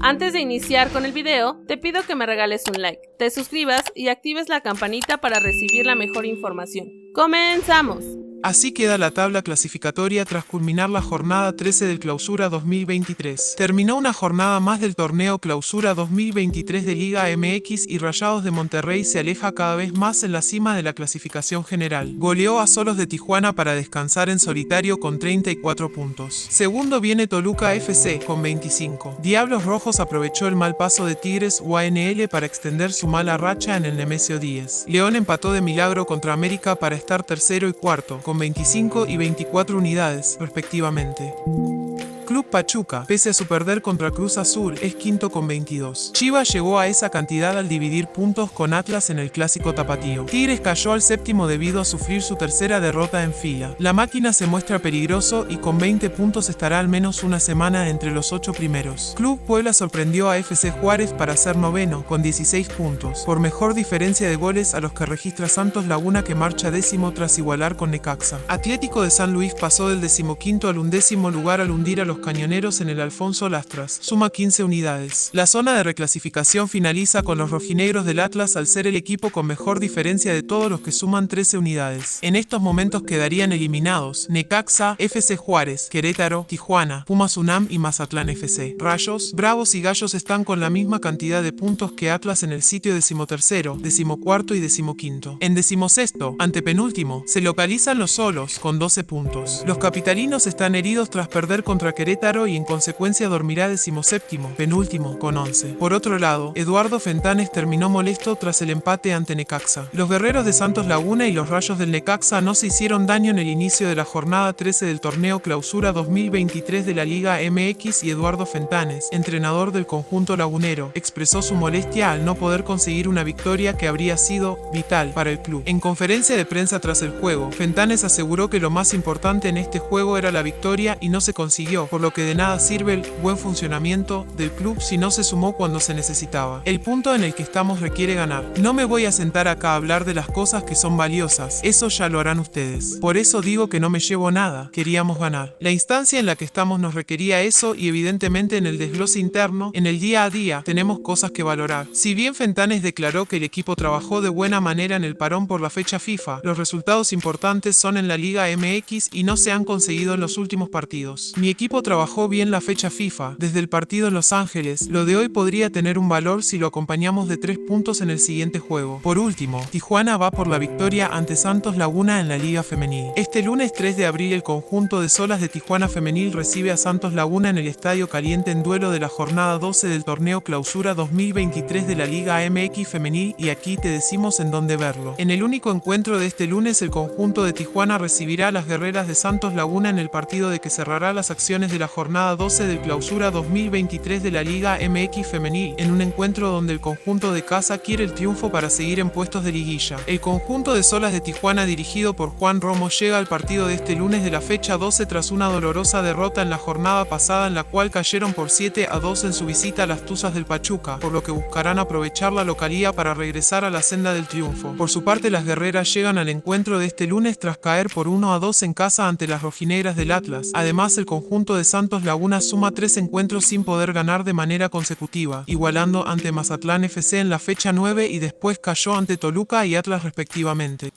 Antes de iniciar con el video, te pido que me regales un like, te suscribas y actives la campanita para recibir la mejor información. ¡Comenzamos! Así queda la tabla clasificatoria tras culminar la jornada 13 del Clausura 2023. Terminó una jornada más del torneo Clausura 2023 de Liga MX y Rayados de Monterrey se aleja cada vez más en la cima de la clasificación general. Goleó a Solos de Tijuana para descansar en solitario con 34 puntos. Segundo viene Toluca FC con 25. Diablos Rojos aprovechó el mal paso de Tigres UANL para extender su mala racha en el Nemesio 10. León empató de milagro contra América para estar tercero y cuarto con 25 y 24 unidades, respectivamente. Club Pachuca, pese a su perder contra Cruz Azul, es quinto con 22. Chivas llegó a esa cantidad al dividir puntos con Atlas en el clásico tapatío. Tigres cayó al séptimo debido a sufrir su tercera derrota en fila. La máquina se muestra peligroso y con 20 puntos estará al menos una semana entre los ocho primeros. Club Puebla sorprendió a FC Juárez para ser noveno, con 16 puntos, por mejor diferencia de goles a los que registra Santos Laguna que marcha décimo tras igualar con Necaxa. Atlético de San Luis pasó del decimoquinto al undécimo lugar al hundir a los cañoneros en el Alfonso Lastras, suma 15 unidades. La zona de reclasificación finaliza con los rojinegros del Atlas al ser el equipo con mejor diferencia de todos los que suman 13 unidades. En estos momentos quedarían eliminados Necaxa, FC Juárez, Querétaro, Tijuana, Pumas UNAM y Mazatlán FC. Rayos, Bravos y Gallos están con la misma cantidad de puntos que Atlas en el sitio decimotercero, decimocuarto y decimoquinto. En decimosexto, antepenúltimo, se localizan los solos con 12 puntos. Los capitalinos están heridos tras perder contra Querétaro y en consecuencia dormirá decimoséptimo, penúltimo, con 11. Por otro lado, Eduardo Fentanes terminó molesto tras el empate ante Necaxa. Los guerreros de Santos Laguna y los rayos del Necaxa no se hicieron daño en el inicio de la jornada 13 del torneo Clausura 2023 de la Liga MX y Eduardo Fentanes, entrenador del conjunto lagunero, expresó su molestia al no poder conseguir una victoria que habría sido vital para el club. En conferencia de prensa tras el juego, Fentanes aseguró que lo más importante en este juego era la victoria y no se consiguió, por lo que de nada sirve el buen funcionamiento del club si no se sumó cuando se necesitaba. El punto en el que estamos requiere ganar. No me voy a sentar acá a hablar de las cosas que son valiosas, eso ya lo harán ustedes. Por eso digo que no me llevo nada, queríamos ganar. La instancia en la que estamos nos requería eso y evidentemente en el desglose interno, en el día a día, tenemos cosas que valorar. Si bien Fentanes declaró que el equipo trabajó de buena manera en el parón por la fecha FIFA, los resultados importantes son en la Liga MX y no se han conseguido en los últimos partidos. Mi equipo trabajó bien la fecha FIFA, desde el partido en Los Ángeles, lo de hoy podría tener un valor si lo acompañamos de tres puntos en el siguiente juego. Por último, Tijuana va por la victoria ante Santos Laguna en la Liga Femenil. Este lunes 3 de abril el conjunto de Solas de Tijuana Femenil recibe a Santos Laguna en el Estadio Caliente en duelo de la jornada 12 del torneo Clausura 2023 de la Liga MX Femenil y aquí te decimos en dónde verlo. En el único encuentro de este lunes el conjunto de Tijuana recibirá a las guerreras de Santos Laguna en el partido de que cerrará las acciones la jornada 12 del clausura 2023 de la Liga MX Femenil, en un encuentro donde el conjunto de casa quiere el triunfo para seguir en puestos de liguilla. El conjunto de Solas de Tijuana dirigido por Juan Romo llega al partido de este lunes de la fecha 12 tras una dolorosa derrota en la jornada pasada en la cual cayeron por 7 a 2 en su visita a las Tuzas del Pachuca, por lo que buscarán aprovechar la localía para regresar a la senda del triunfo. Por su parte las guerreras llegan al encuentro de este lunes tras caer por 1 a 2 en casa ante las rojinegras del Atlas. Además el conjunto de Santos Laguna suma tres encuentros sin poder ganar de manera consecutiva, igualando ante Mazatlán FC en la fecha 9 y después cayó ante Toluca y Atlas respectivamente.